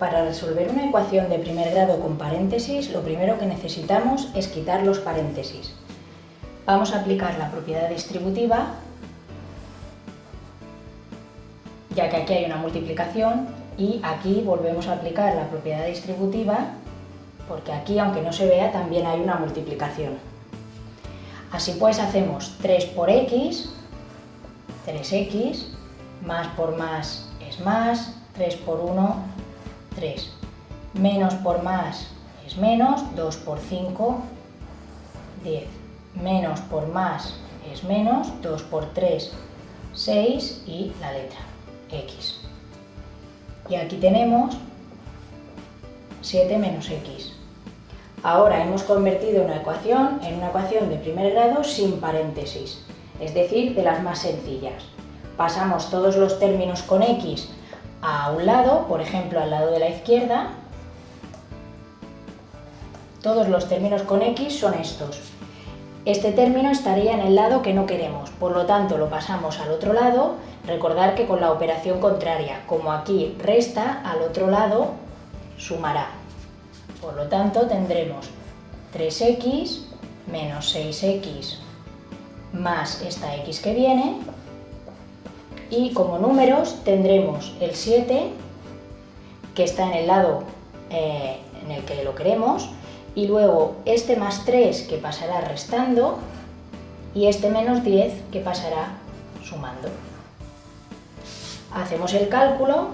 Para resolver una ecuación de primer grado con paréntesis, lo primero que necesitamos es quitar los paréntesis. Vamos a aplicar la propiedad distributiva, ya que aquí hay una multiplicación, y aquí volvemos a aplicar la propiedad distributiva, porque aquí, aunque no se vea, también hay una multiplicación. Así pues hacemos 3 por x, 3x, más por más es más, 3 por 1 3. Menos por más es menos, 2 por 5, 10. Menos por más es menos, 2 por 3, 6 y la letra x. Y aquí tenemos 7 menos x. Ahora hemos convertido una ecuación en una ecuación de primer grado sin paréntesis, es decir, de las más sencillas. Pasamos todos los términos con x a un lado, por ejemplo al lado de la izquierda, todos los términos con x son estos. Este término estaría en el lado que no queremos, por lo tanto lo pasamos al otro lado, recordar que con la operación contraria, como aquí resta, al otro lado sumará. Por lo tanto tendremos 3x menos 6x más esta x que viene, y como números tendremos el 7, que está en el lado eh, en el que lo queremos, y luego este más 3 que pasará restando, y este menos 10 que pasará sumando. Hacemos el cálculo,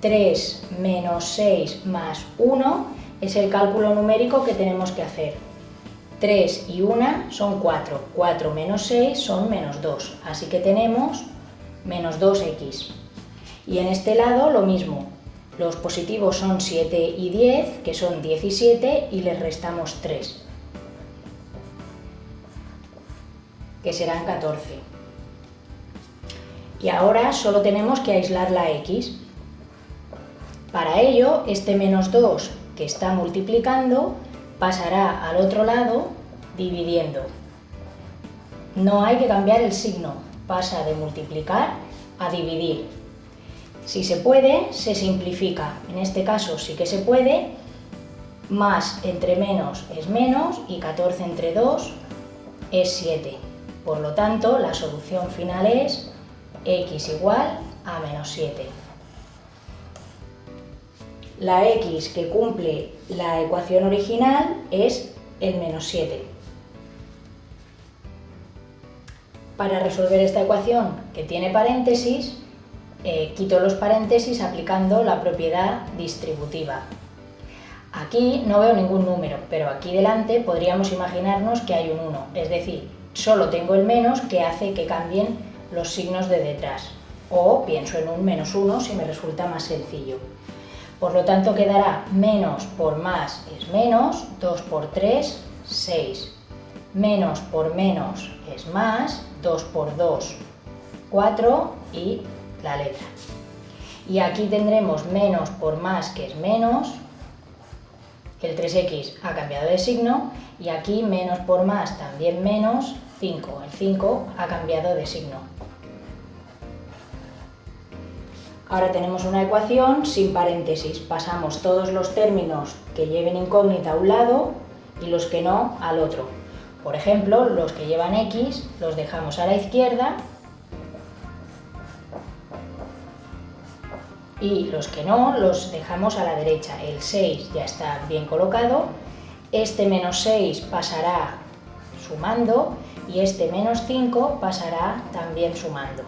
3 menos 6 más 1 es el cálculo numérico que tenemos que hacer. 3 y 1 son 4, 4 menos 6 son menos 2, así que tenemos menos 2x. Y en este lado lo mismo, los positivos son 7 y 10, que son 17, y les restamos 3, que serán 14. Y ahora solo tenemos que aislar la x. Para ello, este menos 2 que está multiplicando pasará al otro lado dividiendo. No hay que cambiar el signo, pasa de multiplicar a dividir. Si se puede, se simplifica. En este caso sí que se puede. Más entre menos es menos y 14 entre 2 es 7. Por lo tanto, la solución final es x igual a menos 7. La x que cumple la ecuación original es el menos 7. Para resolver esta ecuación que tiene paréntesis, eh, quito los paréntesis aplicando la propiedad distributiva. Aquí no veo ningún número, pero aquí delante podríamos imaginarnos que hay un 1, es decir, solo tengo el menos que hace que cambien los signos de detrás. O pienso en un menos 1 si me resulta más sencillo. Por lo tanto quedará menos por más es menos, 2 por 3, 6. Menos por menos es más, 2 por 2, 4 y la letra. Y aquí tendremos menos por más, que es menos, el 3x ha cambiado de signo, y aquí menos por más, también menos, 5. El 5 ha cambiado de signo. Ahora tenemos una ecuación sin paréntesis. Pasamos todos los términos que lleven incógnita a un lado y los que no al otro. Por ejemplo, los que llevan X los dejamos a la izquierda y los que no los dejamos a la derecha. El 6 ya está bien colocado, este menos 6 pasará sumando y este menos 5 pasará también sumando.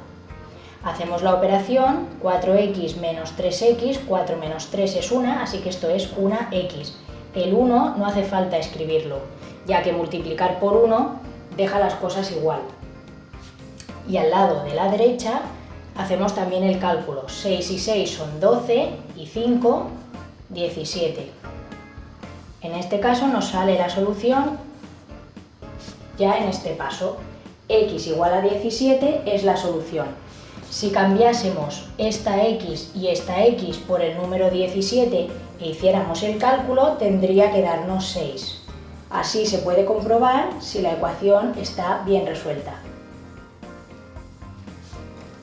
Hacemos la operación 4x menos 3x, 4 menos 3 es 1, así que esto es una x. El 1 no hace falta escribirlo, ya que multiplicar por 1 deja las cosas igual. Y al lado de la derecha hacemos también el cálculo. 6 y 6 son 12 y 5, 17. En este caso nos sale la solución ya en este paso. x igual a 17 es la solución. Si cambiásemos esta x y esta x por el número 17 e hiciéramos el cálculo, tendría que darnos 6. Así se puede comprobar si la ecuación está bien resuelta.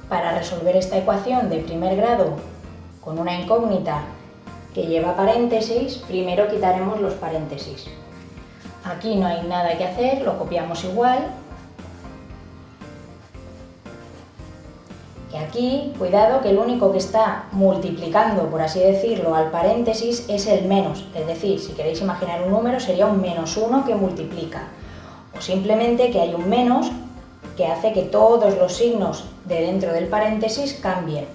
Para resolver esta ecuación de primer grado con una incógnita que lleva paréntesis, primero quitaremos los paréntesis. Aquí no hay nada que hacer, lo copiamos igual. Aquí, cuidado, que el único que está multiplicando, por así decirlo, al paréntesis es el menos. Es decir, si queréis imaginar un número, sería un menos 1 que multiplica. O simplemente que hay un menos que hace que todos los signos de dentro del paréntesis cambien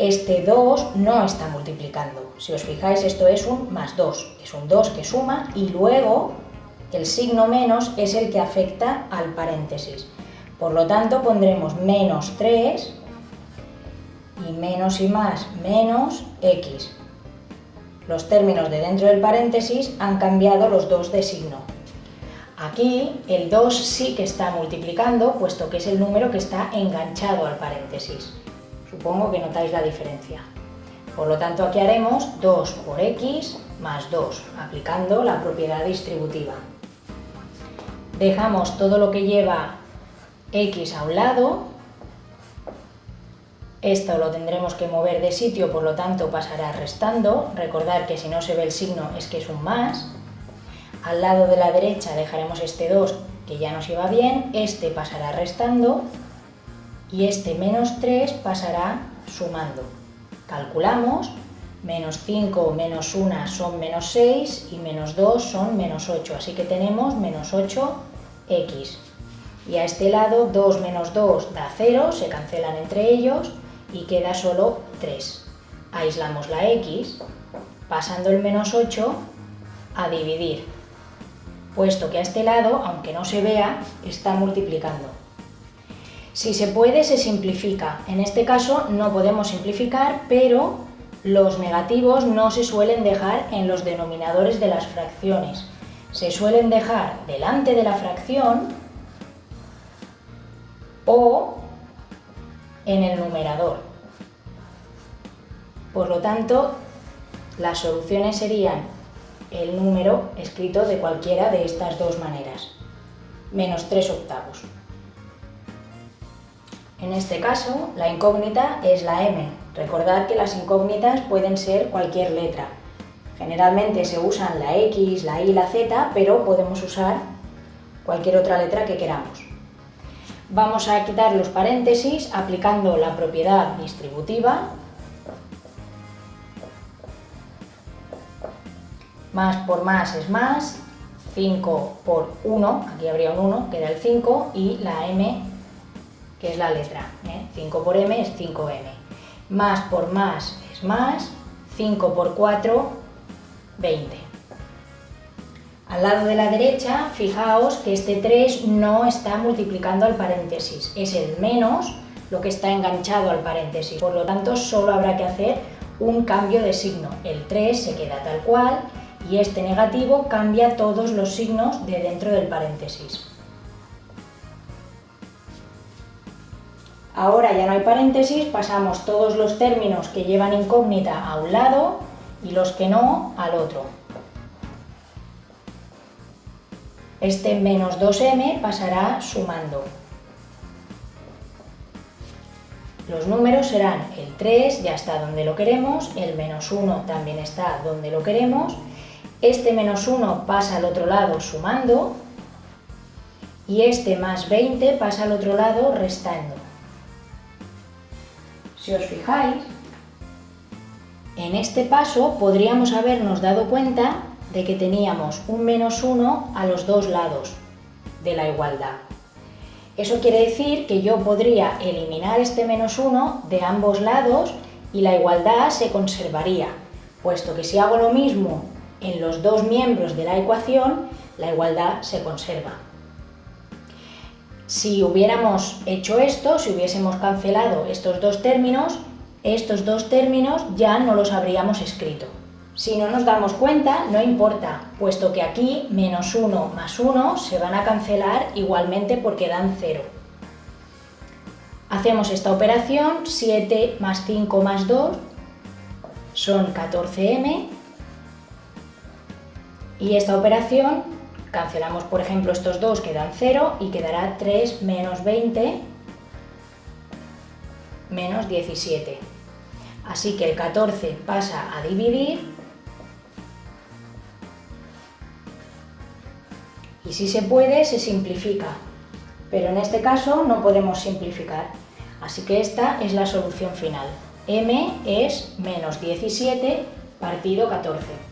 este 2 no está multiplicando. Si os fijáis, esto es un más 2, es un 2 que suma y luego el signo menos es el que afecta al paréntesis. Por lo tanto, pondremos menos 3 y menos y más menos x. Los términos de dentro del paréntesis han cambiado los dos de signo. Aquí el 2 sí que está multiplicando, puesto que es el número que está enganchado al paréntesis. Supongo que notáis la diferencia. Por lo tanto, aquí haremos 2 por x más 2, aplicando la propiedad distributiva. Dejamos todo lo que lleva x a un lado. Esto lo tendremos que mover de sitio, por lo tanto pasará restando. Recordad que si no se ve el signo es que es un más. Al lado de la derecha dejaremos este 2 que ya nos iba bien, este pasará restando y este menos 3 pasará sumando. Calculamos, menos 5 menos 1 son menos 6 y menos 2 son menos 8, así que tenemos menos 8x. Y a este lado 2 menos 2 da 0, se cancelan entre ellos y queda solo 3. Aislamos la x, pasando el menos 8 a dividir, puesto que a este lado, aunque no se vea, está multiplicando. Si se puede, se simplifica. En este caso no podemos simplificar, pero los negativos no se suelen dejar en los denominadores de las fracciones. Se suelen dejar delante de la fracción o en el numerador. Por lo tanto, las soluciones serían el número escrito de cualquiera de estas dos maneras, menos 3 octavos. En este caso, la incógnita es la M. Recordad que las incógnitas pueden ser cualquier letra. Generalmente se usan la X, la Y, la Z, pero podemos usar cualquier otra letra que queramos. Vamos a quitar los paréntesis aplicando la propiedad distributiva. Más por más es más, 5 por 1, aquí habría un 1, queda el 5, y la M que es la letra. 5 ¿eh? por m es 5m. Más por más es más, 5 por 4, 20. Al lado de la derecha, fijaos que este 3 no está multiplicando al paréntesis, es el menos lo que está enganchado al paréntesis. Por lo tanto, solo habrá que hacer un cambio de signo. El 3 se queda tal cual y este negativo cambia todos los signos de dentro del paréntesis. Ahora ya no hay paréntesis, pasamos todos los términos que llevan incógnita a un lado y los que no al otro. Este menos 2m pasará sumando. Los números serán el 3, ya está donde lo queremos, el menos 1 también está donde lo queremos, este menos 1 pasa al otro lado sumando y este más 20 pasa al otro lado restando. Si os fijáis, en este paso podríamos habernos dado cuenta de que teníamos un menos 1 a los dos lados de la igualdad. Eso quiere decir que yo podría eliminar este menos 1 de ambos lados y la igualdad se conservaría, puesto que si hago lo mismo en los dos miembros de la ecuación, la igualdad se conserva. Si hubiéramos hecho esto, si hubiésemos cancelado estos dos términos, estos dos términos ya no los habríamos escrito. Si no nos damos cuenta, no importa, puesto que aquí menos 1 más 1 se van a cancelar igualmente porque dan 0. Hacemos esta operación, 7 más 5 más 2 son 14m, y esta operación Cancelamos, por ejemplo, estos dos que dan 0 y quedará 3 menos 20 menos 17. Así que el 14 pasa a dividir Y si se puede, se simplifica. Pero en este caso no podemos simplificar. Así que esta es la solución final. m es menos 17 partido 14.